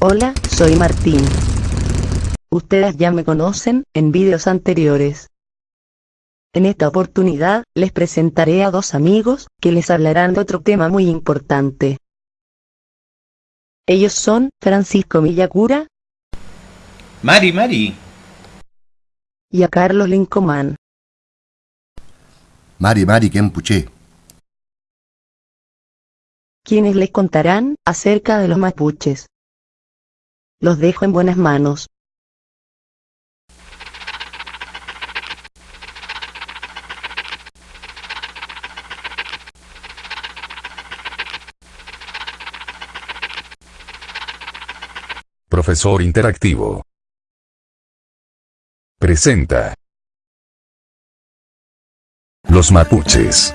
Hola, soy Martín. Ustedes ya me conocen en vídeos anteriores. En esta oportunidad, les presentaré a dos amigos, que les hablarán de otro tema muy importante. Ellos son Francisco Millacura Mari, Mari. y a Carlos Lincomán. Mari Mari Kempuche. quienes les contarán acerca de los mapuches. Los dejo en buenas manos. Profesor Interactivo. Presenta. Los mapuches.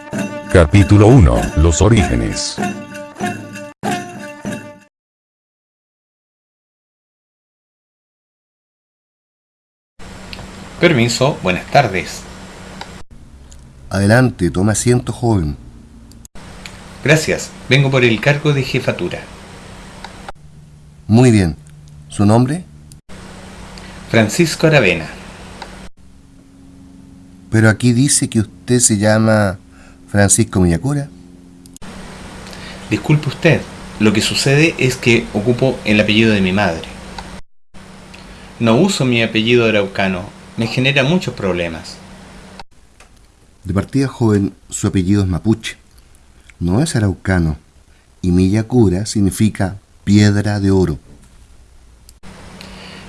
Capítulo 1. Los orígenes. Permiso, buenas tardes. Adelante, tome asiento, joven. Gracias, vengo por el cargo de jefatura. Muy bien. ¿Su nombre? Francisco Aravena. Pero aquí dice que usted se llama Francisco Millacura. Disculpe usted, lo que sucede es que ocupo el apellido de mi madre. No uso mi apellido araucano, me genera muchos problemas. De partida, joven, su apellido es mapuche. No es araucano. Y Millacura significa piedra de oro.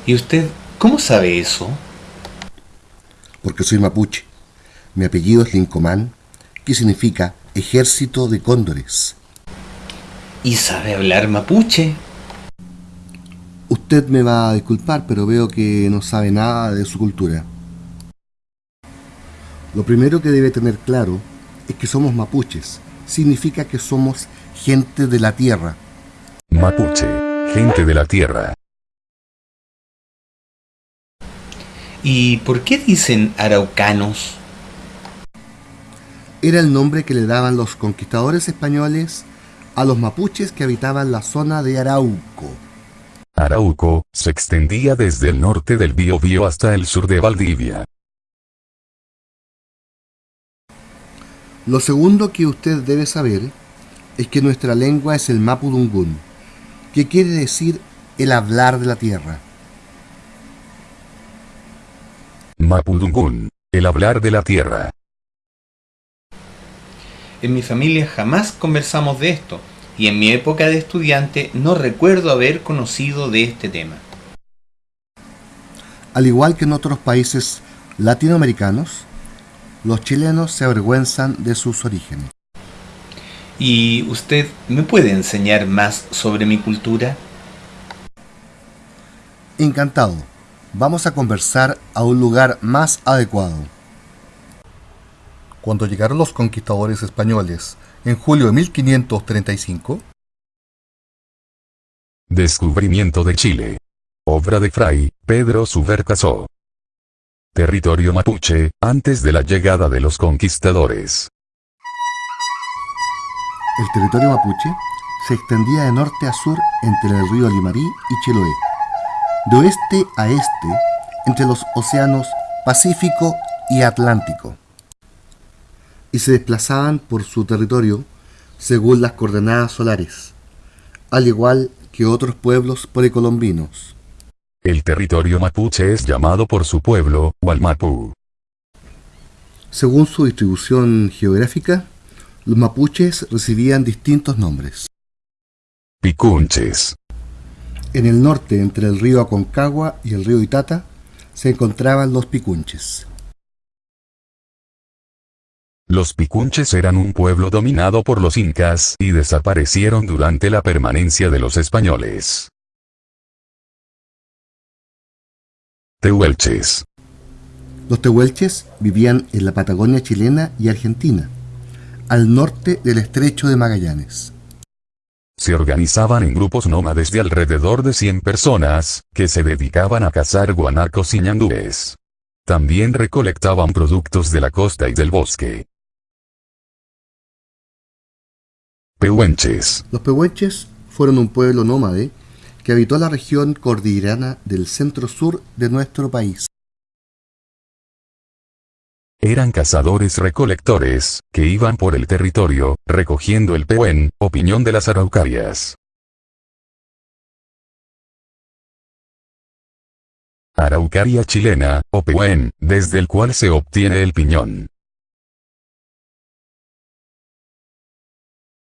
¿Y usted cómo sabe eso? Porque soy mapuche. Mi apellido es Lincomán, que significa ejército de cóndores. ¿Y sabe hablar mapuche? Usted me va a disculpar, pero veo que no sabe nada de su cultura. Lo primero que debe tener claro es que somos mapuches. Significa que somos gente de la tierra. Mapuche. Gente de la tierra. ¿Y por qué dicen araucanos? Era el nombre que le daban los conquistadores españoles a los mapuches que habitaban la zona de Arauco. Arauco se extendía desde el norte del Biobío hasta el sur de Valdivia. Lo segundo que usted debe saber es que nuestra lengua es el mapudungún, que quiere decir el hablar de la tierra. Mapudungún. El hablar de la tierra. En mi familia jamás conversamos de esto, y en mi época de estudiante no recuerdo haber conocido de este tema. Al igual que en otros países latinoamericanos, los chilenos se avergüenzan de sus orígenes. ¿Y usted me puede enseñar más sobre mi cultura? Encantado. Vamos a conversar a un lugar más adecuado. Cuando llegaron los conquistadores españoles en julio de 1535, Descubrimiento de Chile. Obra de Fray Pedro Subercaso. Territorio mapuche, antes de la llegada de los conquistadores. el territorio mapuche se extendía de norte a sur entre el río Limarí y Chiloé, de oeste a este entre los océanos Pacífico y Atlántico, y se desplazaban por su territorio según las coordenadas solares, al igual que otros pueblos precolombinos. El territorio mapuche es llamado por su pueblo, Walmapu. Según su distribución geográfica, los mapuches recibían distintos nombres. Picunches. En el norte, entre el río Aconcagua y el río Itata, se encontraban los picunches. Los picunches eran un pueblo dominado por los incas y desaparecieron durante la permanencia de los españoles. Tehuelches. Los tehuelches vivían en la Patagonia chilena y argentina, al norte del estrecho de Magallanes. Se organizaban en grupos nómades de alrededor de 100 personas, que se dedicaban a cazar guanacos y ñandúes. También recolectaban productos de la costa y del bosque. Pehuenches. Los pehuenches fueron un pueblo nómade que habitó la región cordillerana del centro-sur de nuestro país. Eran cazadores recolectores, que iban por el territorio, recogiendo el pehuen, opinión de las araucarias. Araucaria chilena, o pehuen, desde el cual se obtiene el piñón.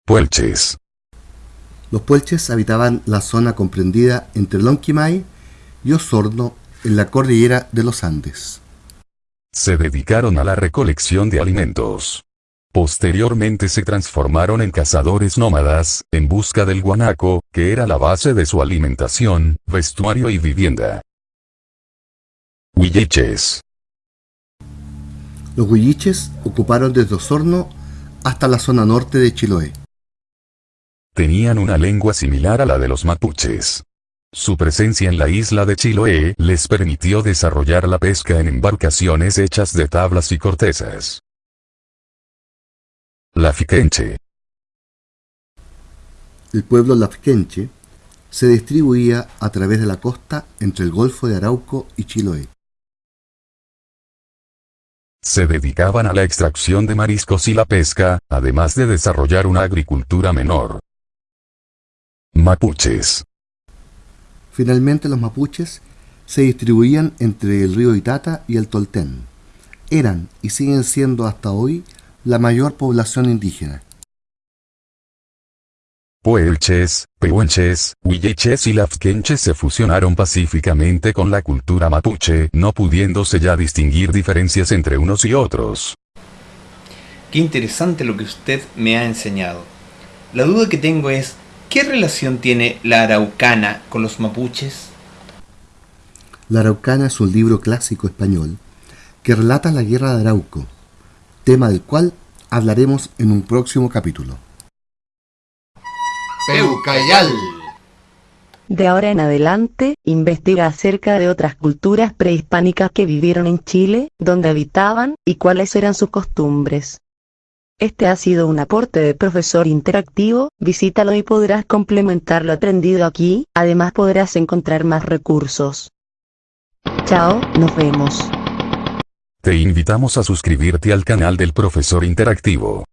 Puelches. Los puelches habitaban la zona comprendida entre Lonquimay y Osorno en la cordillera de los Andes. Se dedicaron a la recolección de alimentos. Posteriormente se transformaron en cazadores nómadas, en busca del guanaco, que era la base de su alimentación, vestuario y vivienda. Huilliches. Los huilliches ocuparon desde Osorno hasta la zona norte de Chiloé. Tenían una lengua similar a la de los mapuches. Su presencia en la isla de Chiloé les permitió desarrollar la pesca en embarcaciones hechas de tablas y cortezas. Lafiquenche. El pueblo lafquenche se distribuía a través de la costa entre el Golfo de Arauco y Chiloé. Se dedicaban a la extracción de mariscos y la pesca, además de desarrollar una agricultura menor. Mapuches. Finalmente los mapuches se distribuían entre el río Itata y el Toltén. Eran y siguen siendo hasta hoy la mayor población indígena. Puelches, pehuenches, huilliches y lafquenches se fusionaron pacíficamente con la cultura mapuche, no pudiéndose ya distinguir diferencias entre unos y otros. Qué interesante lo que usted me ha enseñado. La duda que tengo es, ¿qué relación tiene la araucana con los mapuches? La Araucana es un libro clásico español que relata la guerra de Arauco, tema del cual hablaremos en un próximo capítulo. Peucayal. De ahora en adelante, investiga acerca de otras culturas prehispánicas que vivieron en Chile, donde habitaban, y cuáles eran sus costumbres. Este ha sido un aporte de profesor interactivo, visítalo y podrás complementar lo aprendido aquí, además podrás encontrar más recursos. Chao, nos vemos. Te invitamos a suscribirte al canal del profesor interactivo.